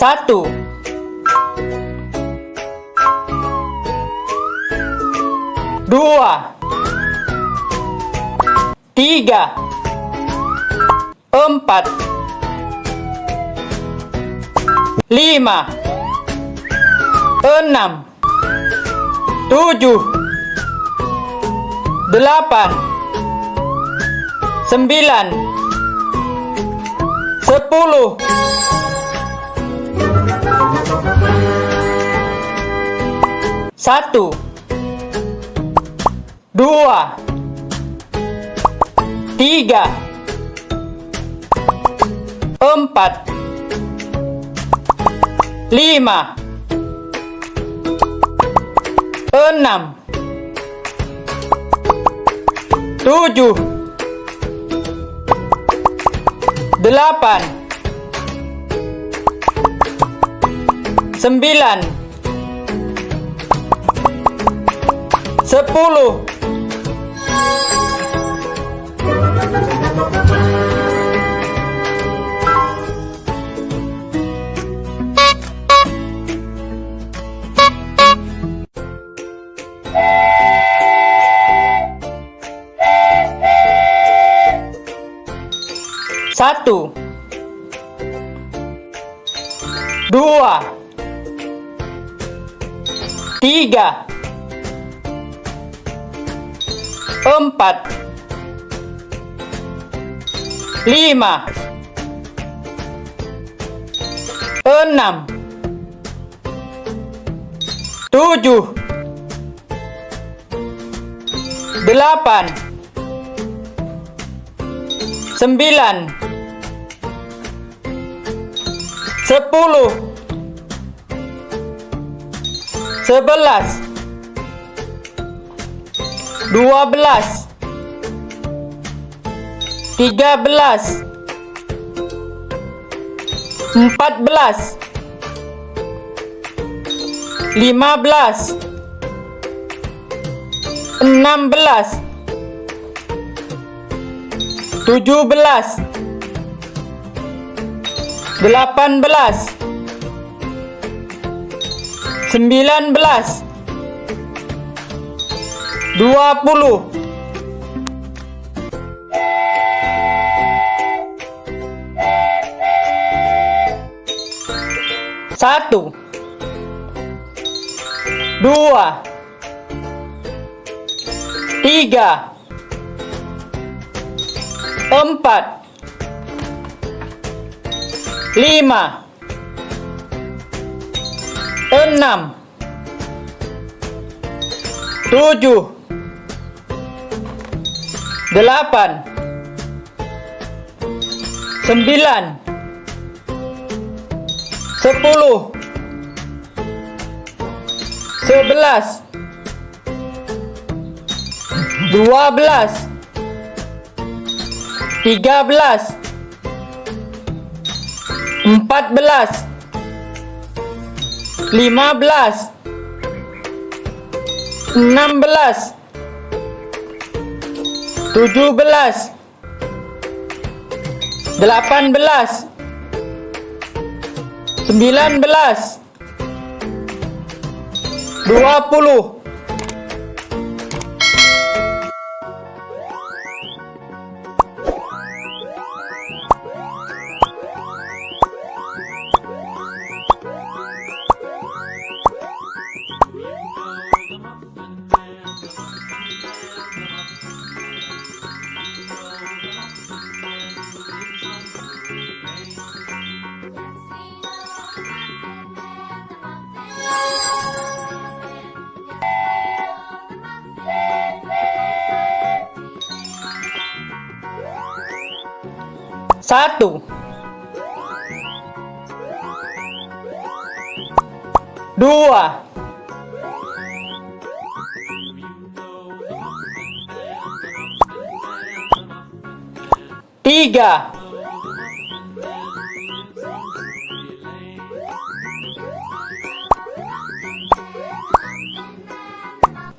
Satu. Dua. Tiga. Empat. Lima. Enam. Tujuh. Delapan. Sembilan. Sepuluh. Satu. Dua. Tiga. Empat. Lima. Enam. Tujuh. Delapan. Sembilan Sepuluh. Satu. Dua. Tiga Empat. Lima. Enam. Tujuh. Delapan. Sembilan. Sepuluh. Sebelas Dua belas. Tiga belas. Empat belas. Lima belas. Enam belas. Tujuh belas. Delapan belas, sembilan belas, dua puluh, satu, dua, tiga, empat. Lima, enam, tujuh, delapan, sembilan, sepuluh, sebelas, dua belas, tiga belas, empat belas, lima belas, enam belas, tujuh belas, delapan belas, sembilan belas, dua puluh. Satu. Dua. Tiga.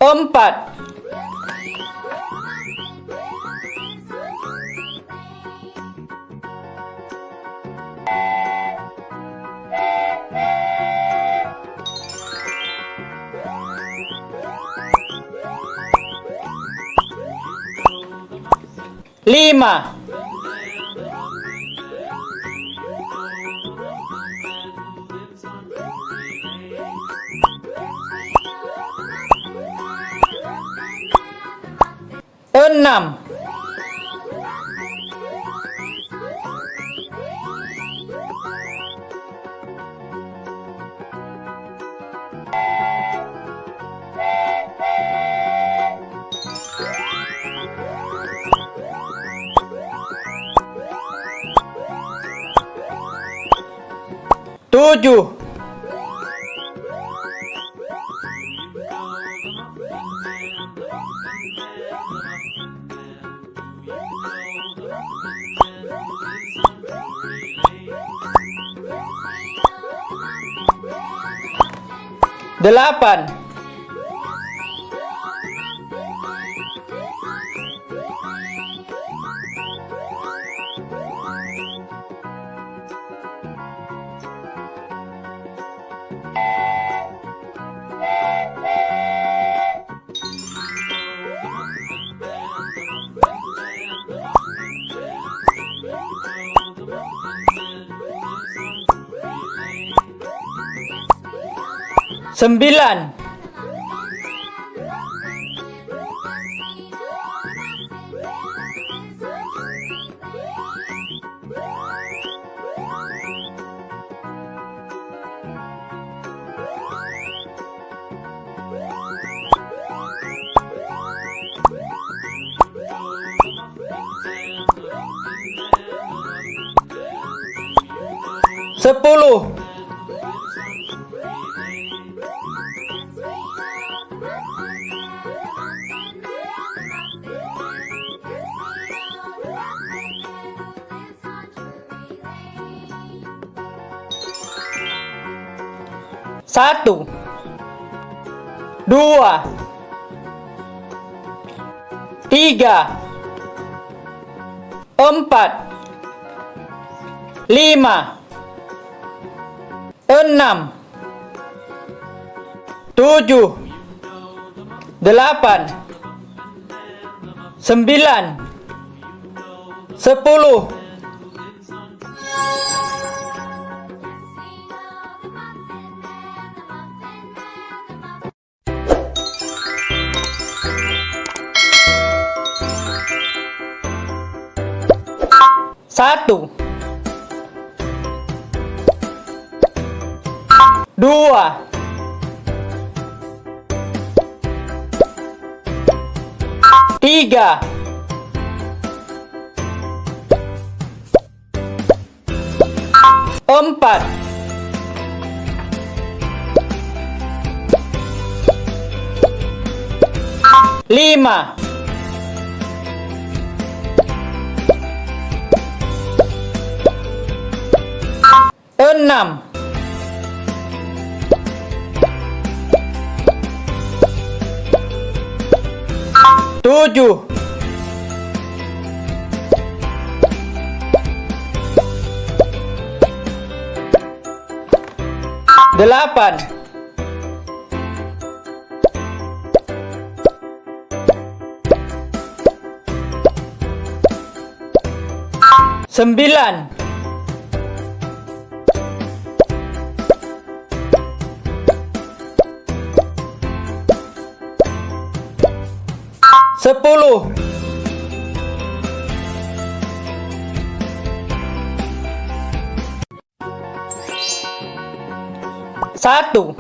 Empat. lima. Enam. Tujuh, delapan, sembilan, sepuluh, satu, dua, tiga, empat, lima, enam, tujuh, delapan, sembilan, sepuluh, satu, dua, tiga, empat, lima, enam, tujuh, delapan, sembilan, sepuluh, satu,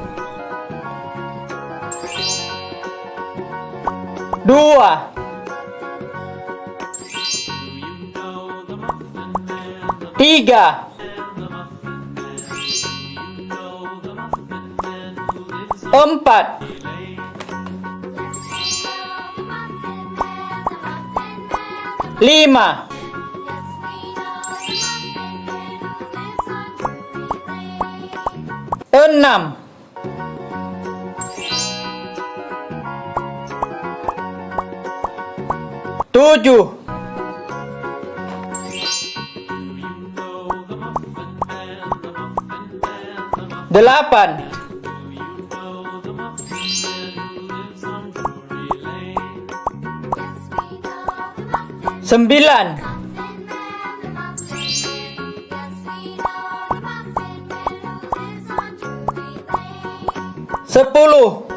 dua, tiga, empat, lima, enam, tujuh, delapan, Sembilan. Sepuluh.